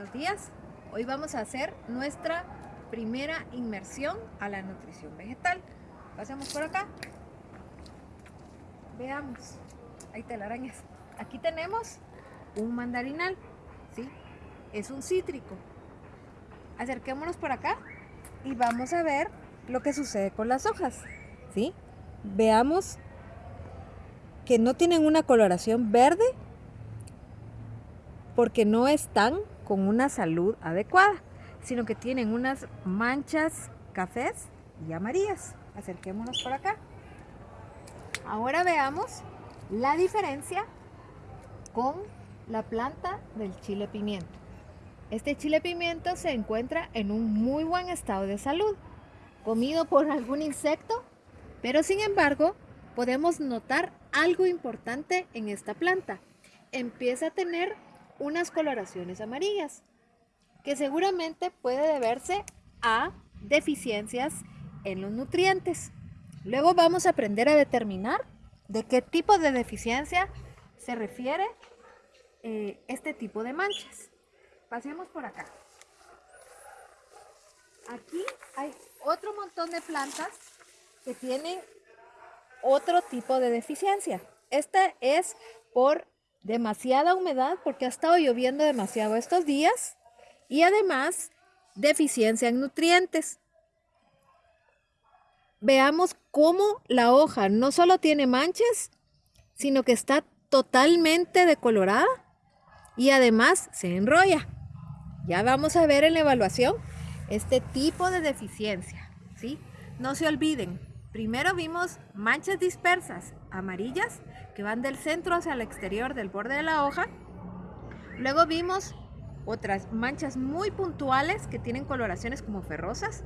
buenos días. Hoy vamos a hacer nuestra primera inmersión a la nutrición vegetal. Pasemos por acá. Veamos. Hay telarañas. Aquí tenemos un mandarinal, ¿sí? Es un cítrico. Acerquémonos por acá y vamos a ver lo que sucede con las hojas, ¿sí? Veamos que no tienen una coloración verde porque no están con una salud adecuada, sino que tienen unas manchas cafés y amarillas. Acerquémonos por acá. Ahora veamos la diferencia con la planta del chile pimiento. Este chile pimiento se encuentra en un muy buen estado de salud, comido por algún insecto, pero sin embargo podemos notar algo importante en esta planta. Empieza a tener unas coloraciones amarillas, que seguramente puede deberse a deficiencias en los nutrientes. Luego vamos a aprender a determinar de qué tipo de deficiencia se refiere eh, este tipo de manchas. Pasemos por acá. Aquí hay otro montón de plantas que tienen otro tipo de deficiencia. Esta es por demasiada humedad porque ha estado lloviendo demasiado estos días y además deficiencia en nutrientes. Veamos cómo la hoja no solo tiene manchas, sino que está totalmente decolorada y además se enrolla. Ya vamos a ver en la evaluación este tipo de deficiencia. ¿sí? No se olviden, Primero vimos manchas dispersas amarillas que van del centro hacia el exterior del borde de la hoja. Luego vimos otras manchas muy puntuales que tienen coloraciones como ferrosas.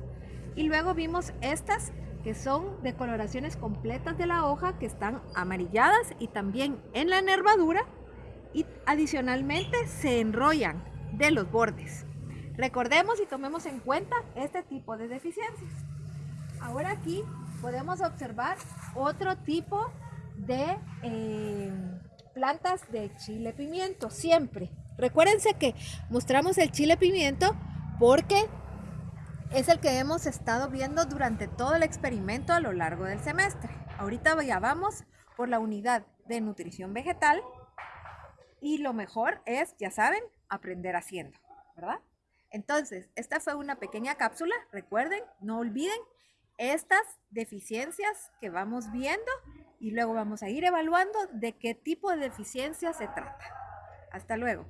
Y luego vimos estas que son de coloraciones completas de la hoja que están amarilladas y también en la nervadura y adicionalmente se enrollan de los bordes. Recordemos y tomemos en cuenta este tipo de deficiencias. Ahora aquí podemos observar otro tipo de eh, plantas de chile pimiento, siempre. Recuérdense que mostramos el chile pimiento porque es el que hemos estado viendo durante todo el experimento a lo largo del semestre. Ahorita ya vamos por la unidad de nutrición vegetal y lo mejor es, ya saben, aprender haciendo, ¿verdad? Entonces, esta fue una pequeña cápsula, recuerden, no olviden estas deficiencias que vamos viendo y luego vamos a ir evaluando de qué tipo de deficiencia se trata. Hasta luego.